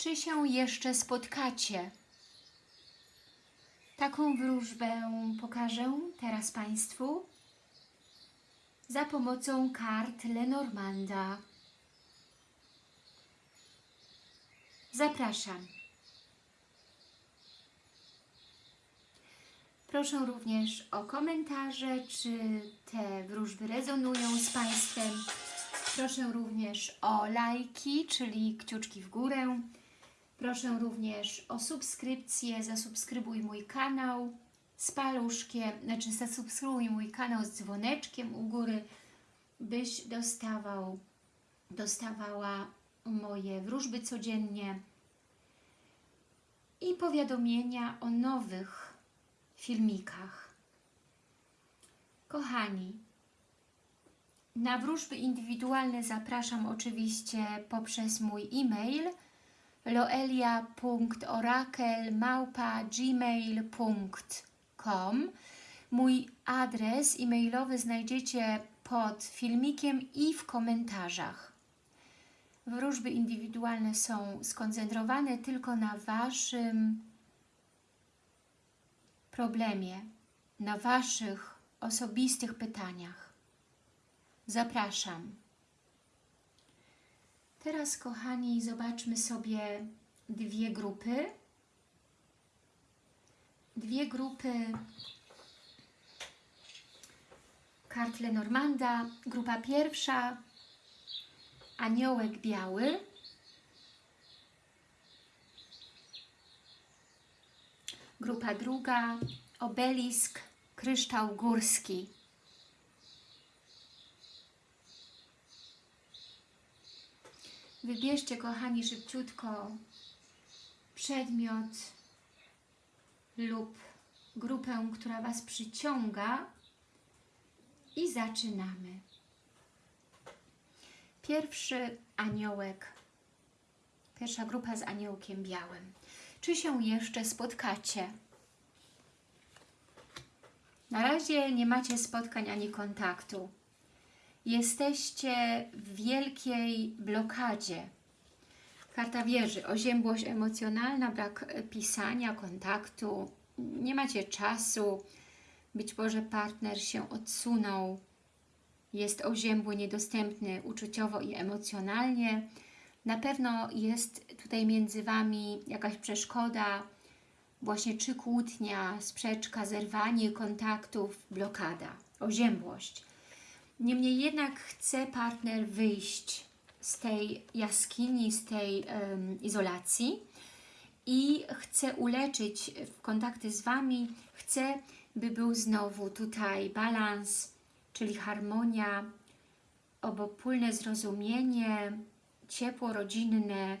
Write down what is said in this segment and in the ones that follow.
Czy się jeszcze spotkacie? Taką wróżbę pokażę teraz Państwu za pomocą kart Lenormanda. Zapraszam. Proszę również o komentarze, czy te wróżby rezonują z Państwem. Proszę również o lajki, czyli kciuczki w górę. Proszę również o subskrypcję, zasubskrybuj mój kanał z paluszkiem, znaczy zasubskrybuj mój kanał z dzwoneczkiem u góry, byś dostawał, dostawała moje wróżby codziennie i powiadomienia o nowych filmikach. Kochani, na wróżby indywidualne zapraszam oczywiście poprzez mój e-mail loelia.orakel.gmail.com Mój adres e-mailowy znajdziecie pod filmikiem i w komentarzach. Wróżby indywidualne są skoncentrowane tylko na Waszym problemie, na Waszych osobistych pytaniach. Zapraszam. Teraz, kochani, zobaczmy sobie dwie grupy. Dwie grupy kart Lenormanda. Grupa pierwsza, aniołek biały. Grupa druga, obelisk, kryształ górski. Wybierzcie, kochani, szybciutko przedmiot lub grupę, która Was przyciąga i zaczynamy. Pierwszy aniołek, pierwsza grupa z aniołkiem białym. Czy się jeszcze spotkacie? Na razie nie macie spotkań ani kontaktu. Jesteście w wielkiej blokadzie. Karta wieży, oziębłość emocjonalna, brak pisania, kontaktu, nie macie czasu, być może partner się odsunął, jest oziębły, niedostępny uczuciowo i emocjonalnie. Na pewno jest tutaj między Wami jakaś przeszkoda, właśnie czy kłótnia, sprzeczka, zerwanie kontaktów, blokada, oziębłość. Niemniej jednak chce partner wyjść z tej jaskini, z tej um, izolacji i chce uleczyć kontakty z Wami, chce, by był znowu tutaj balans, czyli harmonia, obopólne zrozumienie, ciepło rodzinne,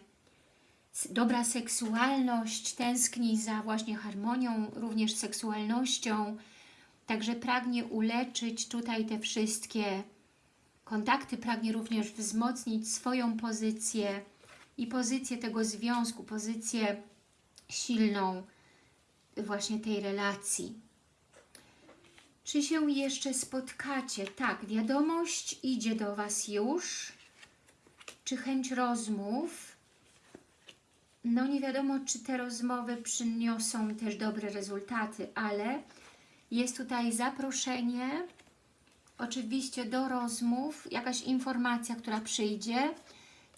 dobra seksualność, tęskni za właśnie harmonią, również seksualnością, także pragnie uleczyć tutaj te wszystkie kontakty, pragnie również wzmocnić swoją pozycję i pozycję tego związku, pozycję silną właśnie tej relacji. Czy się jeszcze spotkacie? Tak, wiadomość idzie do Was już. Czy chęć rozmów? No nie wiadomo, czy te rozmowy przyniosą też dobre rezultaty, ale jest tutaj zaproszenie, oczywiście do rozmów, jakaś informacja, która przyjdzie,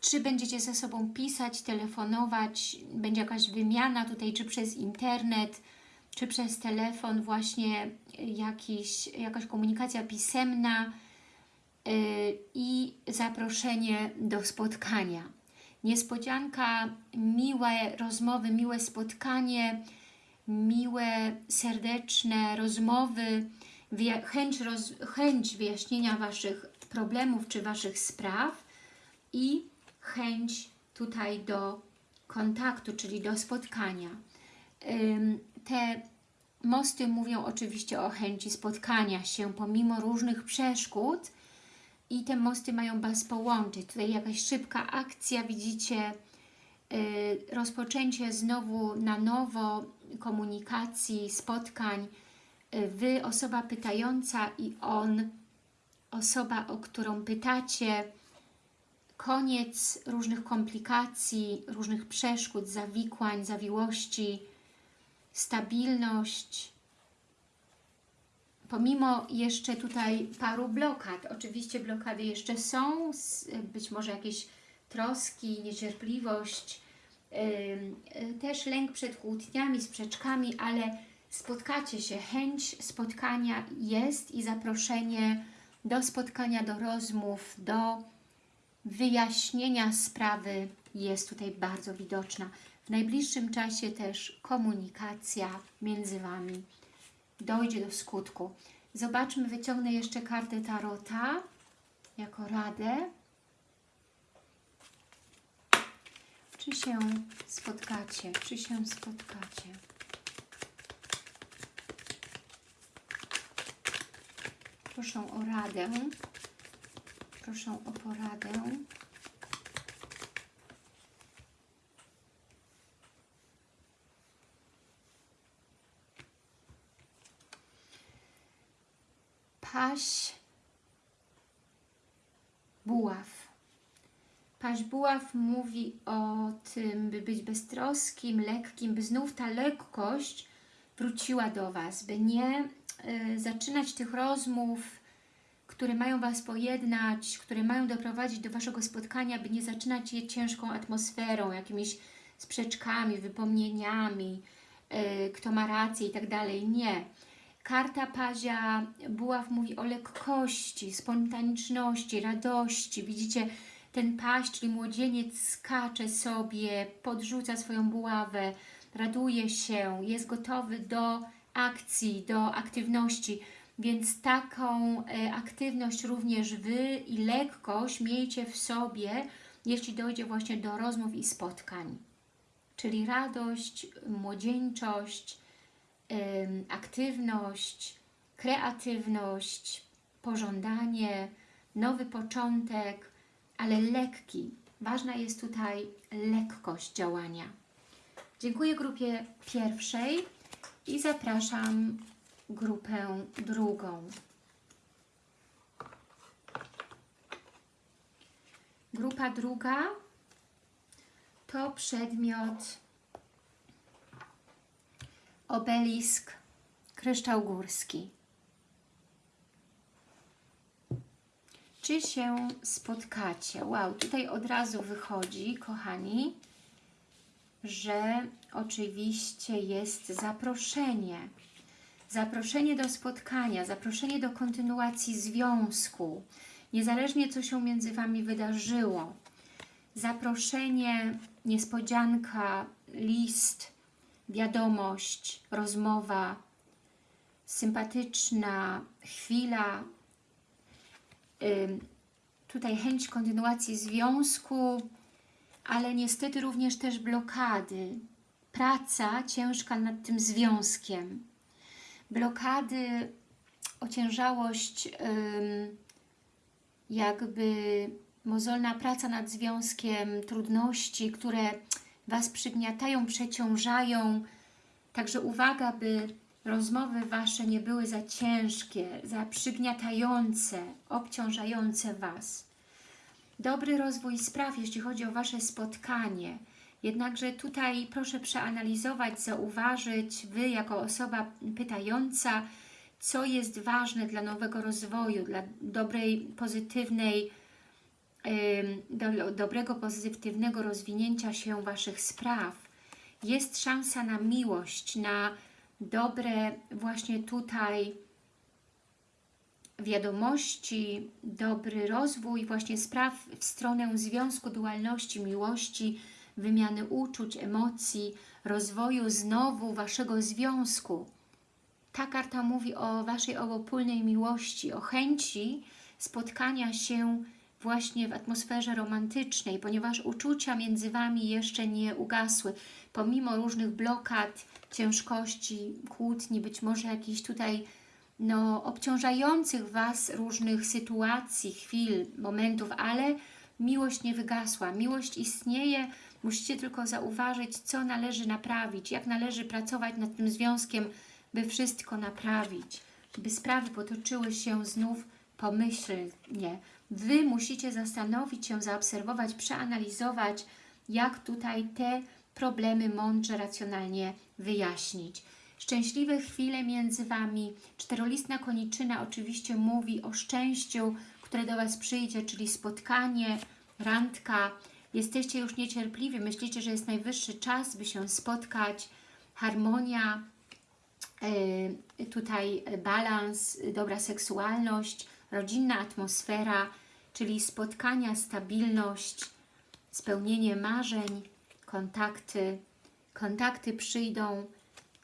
czy będziecie ze sobą pisać, telefonować, będzie jakaś wymiana tutaj, czy przez internet, czy przez telefon, właśnie jakiś, jakaś komunikacja pisemna yy, i zaproszenie do spotkania. Niespodzianka, miłe rozmowy, miłe spotkanie, miłe, serdeczne rozmowy, chęć, roz, chęć wyjaśnienia Waszych problemów czy Waszych spraw i chęć tutaj do kontaktu, czyli do spotkania. Te mosty mówią oczywiście o chęci spotkania się pomimo różnych przeszkód i te mosty mają Was połączyć. Tutaj jakaś szybka akcja, widzicie, rozpoczęcie znowu na nowo komunikacji, spotkań, Wy, osoba pytająca i on, osoba, o którą pytacie, koniec różnych komplikacji, różnych przeszkód, zawikłań, zawiłości, stabilność, pomimo jeszcze tutaj paru blokad, oczywiście blokady jeszcze są, być może jakieś troski, niecierpliwość, też lęk przed kłótniami, sprzeczkami, ale spotkacie się, chęć spotkania jest i zaproszenie do spotkania, do rozmów, do wyjaśnienia sprawy jest tutaj bardzo widoczna. W najbliższym czasie też komunikacja między Wami dojdzie do skutku. Zobaczmy, wyciągnę jeszcze kartę Tarota jako radę. Czy się spotkacie? Czy się spotkacie? Proszę o radę. Proszę o poradę. Paś buław. Paś buław mówi o tym, by być beztroskim, lekkim, by znów ta lekkość wróciła do Was, by nie y, zaczynać tych rozmów, które mają Was pojednać, które mają doprowadzić do Waszego spotkania, by nie zaczynać je ciężką atmosferą, jakimiś sprzeczkami, wypomnieniami, y, kto ma rację i tak dalej. Nie. Karta Pazia Buław mówi o lekkości, spontaniczności, radości. Widzicie, ten paść, czyli młodzieniec skacze sobie, podrzuca swoją buławę, raduje się, jest gotowy do akcji, do aktywności. Więc taką e, aktywność również Wy i lekkość miejcie w sobie, jeśli dojdzie właśnie do rozmów i spotkań. Czyli radość, młodzieńczość, aktywność, kreatywność, pożądanie, nowy początek, ale lekki. Ważna jest tutaj lekkość działania. Dziękuję grupie pierwszej i zapraszam grupę drugą. Grupa druga to przedmiot obelisk kryształ górski. Czy się spotkacie? Wow, tutaj od razu wychodzi, kochani, że oczywiście jest zaproszenie. Zaproszenie do spotkania, zaproszenie do kontynuacji związku, niezależnie co się między Wami wydarzyło. Zaproszenie, niespodzianka, list, wiadomość, rozmowa, sympatyczna chwila, tutaj chęć kontynuacji związku, ale niestety również też blokady, praca ciężka nad tym związkiem, blokady, ociężałość, jakby mozolna praca nad związkiem, trudności, które Was przygniatają, przeciążają. Także uwaga, by rozmowy Wasze nie były za ciężkie, za przygniatające, obciążające Was. Dobry rozwój spraw, jeśli chodzi o Wasze spotkanie. Jednakże tutaj proszę przeanalizować, zauważyć Wy jako osoba pytająca, co jest ważne dla nowego rozwoju, dla dobrej, pozytywnej do, dobrego, pozytywnego rozwinięcia się Waszych spraw. Jest szansa na miłość, na dobre właśnie tutaj wiadomości, dobry rozwój właśnie spraw w stronę związku, dualności, miłości, wymiany uczuć, emocji, rozwoju znowu Waszego związku. Ta karta mówi o Waszej obopólnej miłości, o chęci spotkania się właśnie w atmosferze romantycznej, ponieważ uczucia między Wami jeszcze nie ugasły, pomimo różnych blokad, ciężkości, kłótni, być może jakichś tutaj no, obciążających Was różnych sytuacji, chwil, momentów, ale miłość nie wygasła. Miłość istnieje, musicie tylko zauważyć, co należy naprawić, jak należy pracować nad tym związkiem, by wszystko naprawić, by sprawy potoczyły się znów pomyślnie, Wy musicie zastanowić się, zaobserwować, przeanalizować, jak tutaj te problemy mądrze, racjonalnie wyjaśnić. Szczęśliwe chwile między Wami. Czterolistna koniczyna oczywiście mówi o szczęściu, które do Was przyjdzie, czyli spotkanie, randka. Jesteście już niecierpliwi, myślicie, że jest najwyższy czas, by się spotkać. Harmonia, yy, tutaj balans, dobra seksualność, rodzinna atmosfera, czyli spotkania, stabilność, spełnienie marzeń, kontakty. Kontakty przyjdą,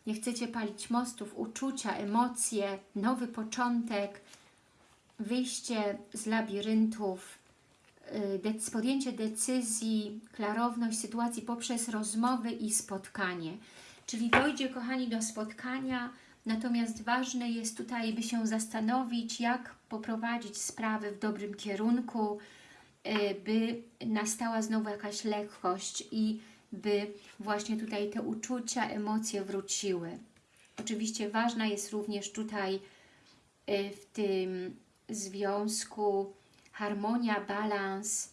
nie chcecie palić mostów, uczucia, emocje, nowy początek, wyjście z labiryntów, y, podjęcie decyzji, klarowność sytuacji poprzez rozmowy i spotkanie. Czyli dojdzie, kochani, do spotkania, natomiast ważne jest tutaj, by się zastanowić, jak poprowadzić sprawy w dobrym kierunku, y, by nastała znowu jakaś lekkość i by właśnie tutaj te uczucia, emocje wróciły. Oczywiście ważna jest również tutaj y, w tym związku harmonia, balans,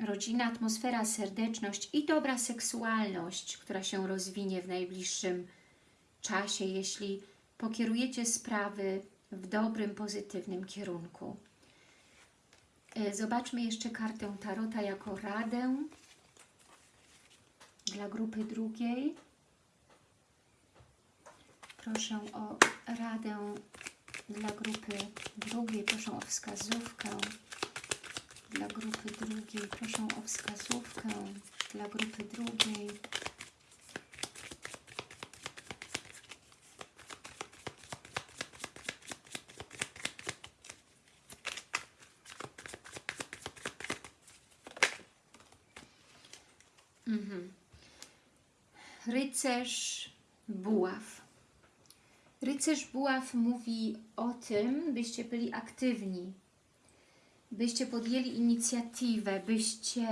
rodzina, atmosfera, serdeczność i dobra seksualność, która się rozwinie w najbliższym czasie, jeśli pokierujecie sprawy w dobrym, pozytywnym kierunku. Y, zobaczmy jeszcze kartę Tarota jako radę dla grupy drugiej. Proszę o radę dla grupy drugiej, proszę o wskazówkę dla grupy drugiej, proszę o wskazówkę dla grupy drugiej. Rycerz buław. Rycerz buław mówi o tym, byście byli aktywni, byście podjęli inicjatywę, byście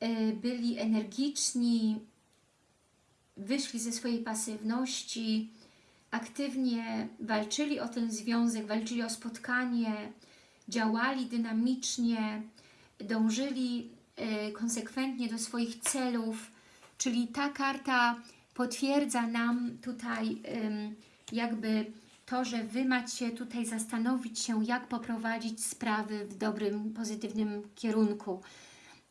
e, byli energiczni, wyszli ze swojej pasywności, aktywnie walczyli o ten związek, walczyli o spotkanie, działali dynamicznie, dążyli e, konsekwentnie do swoich celów, Czyli ta karta potwierdza nam tutaj jakby to, że Wy macie tutaj zastanowić się, jak poprowadzić sprawy w dobrym, pozytywnym kierunku.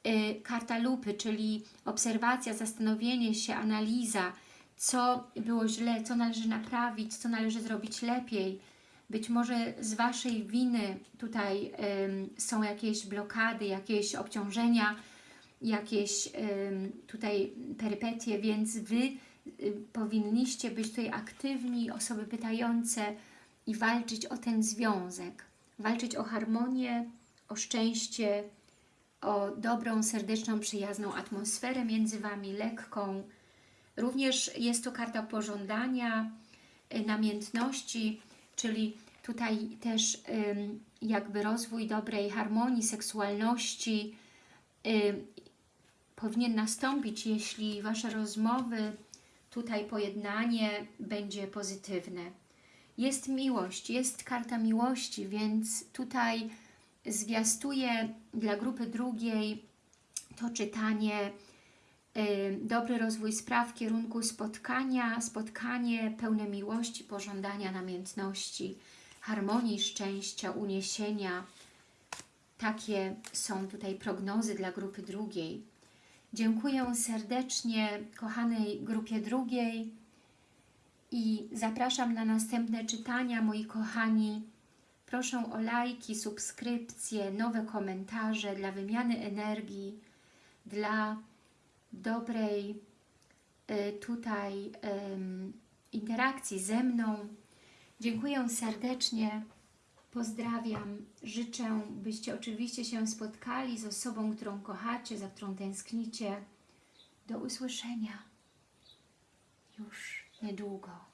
Y, karta lupy, czyli obserwacja, zastanowienie się, analiza, co było źle, co należy naprawić, co należy zrobić lepiej. Być może z Waszej winy tutaj są jakieś blokady, jakieś obciążenia, jakieś tutaj perypetie, więc Wy y, powinniście być tutaj aktywni, osoby pytające i walczyć o ten związek. Walczyć o harmonię, o szczęście, o dobrą, serdeczną, przyjazną atmosferę między Wami, lekką. Również jest to karta pożądania, y, namiętności, czyli tutaj też jakby rozwój dobrej harmonii, seksualności, powinien nastąpić, jeśli Wasze rozmowy, tutaj pojednanie będzie pozytywne. Jest miłość, jest karta miłości, więc tutaj zwiastuje dla grupy drugiej to czytanie y, dobry rozwój spraw w kierunku spotkania, spotkanie pełne miłości, pożądania, namiętności, harmonii, szczęścia, uniesienia. Takie są tutaj prognozy dla grupy drugiej. Dziękuję serdecznie kochanej grupie drugiej i zapraszam na następne czytania, moi kochani. Proszę o lajki, subskrypcje, nowe komentarze dla wymiany energii, dla dobrej y, tutaj interakcji ze mną. Dziękuję serdecznie. Pozdrawiam, życzę, byście oczywiście się spotkali z osobą, którą kochacie, za którą tęsknicie. Do usłyszenia już niedługo.